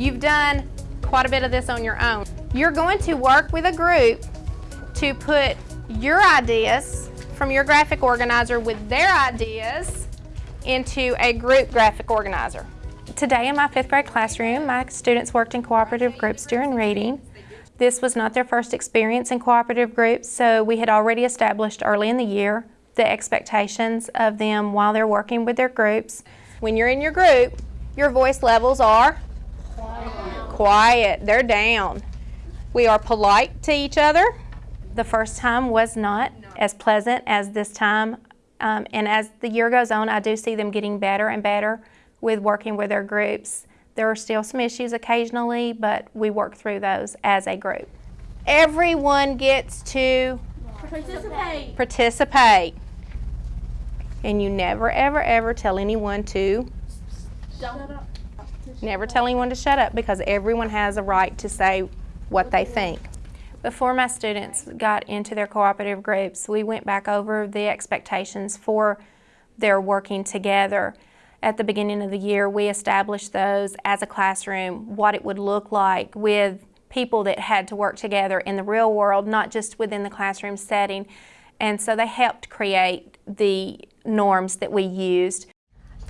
You've done quite a bit of this on your own. You're going to work with a group to put your ideas from your graphic organizer with their ideas into a group graphic organizer. Today in my fifth grade classroom, my students worked in cooperative groups during reading. This was not their first experience in cooperative groups, so we had already established early in the year the expectations of them while they're working with their groups. When you're in your group, your voice levels are quiet. They're down. We are polite to each other. The first time was not as pleasant as this time. Um, and as the year goes on, I do see them getting better and better with working with their groups. There are still some issues occasionally, but we work through those as a group. Everyone gets to Participate. participate. And you never, ever, ever tell anyone to Don't. Never tell anyone to shut up because everyone has a right to say what they think. Before my students got into their cooperative groups, we went back over the expectations for their working together. At the beginning of the year, we established those as a classroom, what it would look like with people that had to work together in the real world, not just within the classroom setting. And so they helped create the norms that we used.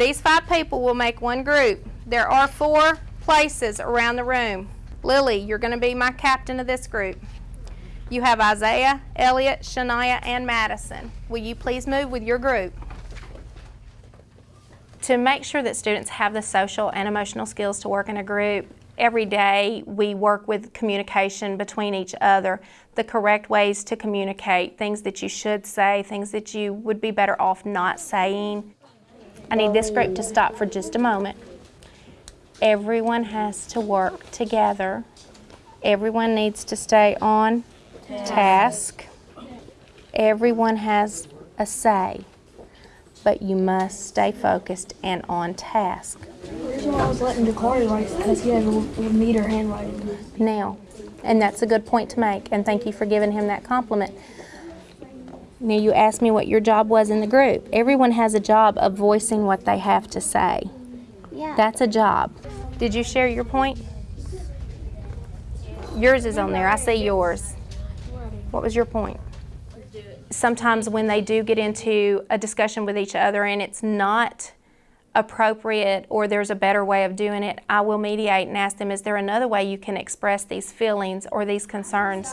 These five people will make one group. There are four places around the room. Lily, you're going to be my captain of this group. You have Isaiah, Elliot, Shania, and Madison. Will you please move with your group? To make sure that students have the social and emotional skills to work in a group, every day we work with communication between each other, the correct ways to communicate, things that you should say, things that you would be better off not saying. I need this group to stop for just a moment. Everyone has to work together. Everyone needs to stay on task. Everyone has a say, but you must stay focused and on task. The reason why I was letting Dakari write is because he has a neater handwriting. Now, and that's a good point to make, and thank you for giving him that compliment. Now, you asked me what your job was in the group. Everyone has a job of voicing what they have to say. Yeah. That's a job. Did you share your point? Yours is on there. I see yours. What was your point? Sometimes when they do get into a discussion with each other and it's not appropriate or there's a better way of doing it, I will mediate and ask them, is there another way you can express these feelings or these concerns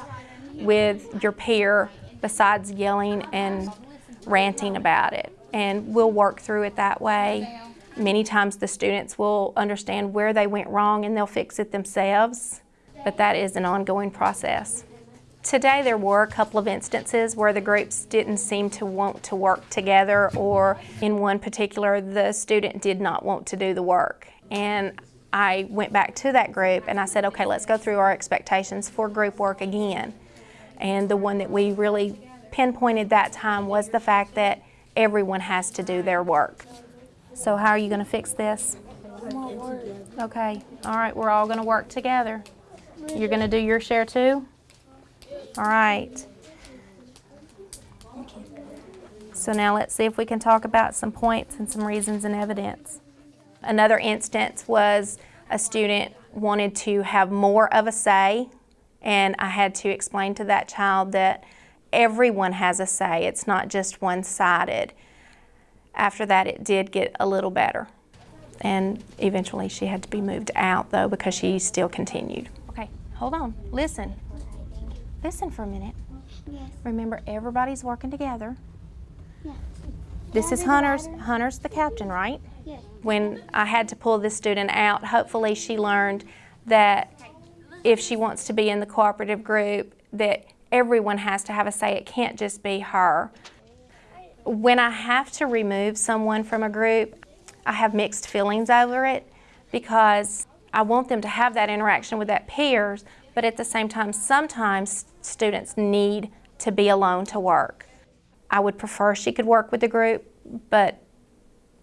with your peer besides yelling and ranting about it? And we'll work through it that way. Many times the students will understand where they went wrong and they'll fix it themselves, but that is an ongoing process. Today there were a couple of instances where the groups didn't seem to want to work together or in one particular the student did not want to do the work. And I went back to that group and I said, okay, let's go through our expectations for group work again. And the one that we really pinpointed that time was the fact that everyone has to do their work. So how are you going to fix this? Okay, all right, we're all going to work together. You're going to do your share too? All right. So now let's see if we can talk about some points and some reasons and evidence. Another instance was a student wanted to have more of a say and I had to explain to that child that everyone has a say. It's not just one-sided. After that, it did get a little better. And eventually she had to be moved out though because she still continued. Okay, hold on, listen. Listen for a minute. Yes. Remember, everybody's working together. Yes. This is Hunter's, Hunter's the captain, right? Yes. When I had to pull this student out, hopefully she learned that if she wants to be in the cooperative group, that everyone has to have a say. It can't just be her. When I have to remove someone from a group, I have mixed feelings over it because I want them to have that interaction with that peers, but at the same time, sometimes students need to be alone to work. I would prefer she could work with the group, but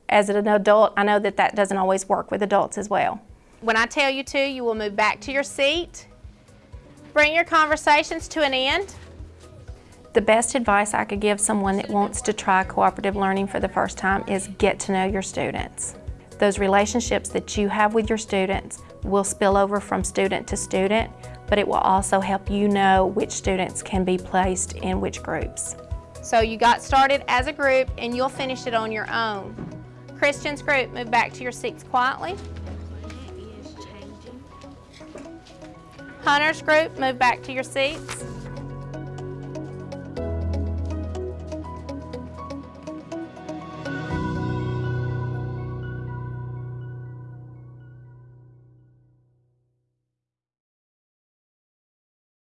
as an adult, I know that that doesn't always work with adults as well. When I tell you to, you will move back to your seat, bring your conversations to an end. The best advice I could give someone that wants to try cooperative learning for the first time is get to know your students. Those relationships that you have with your students, will spill over from student to student, but it will also help you know which students can be placed in which groups. So you got started as a group and you'll finish it on your own. Christian's group, move back to your seats quietly. Hunter's group, move back to your seats.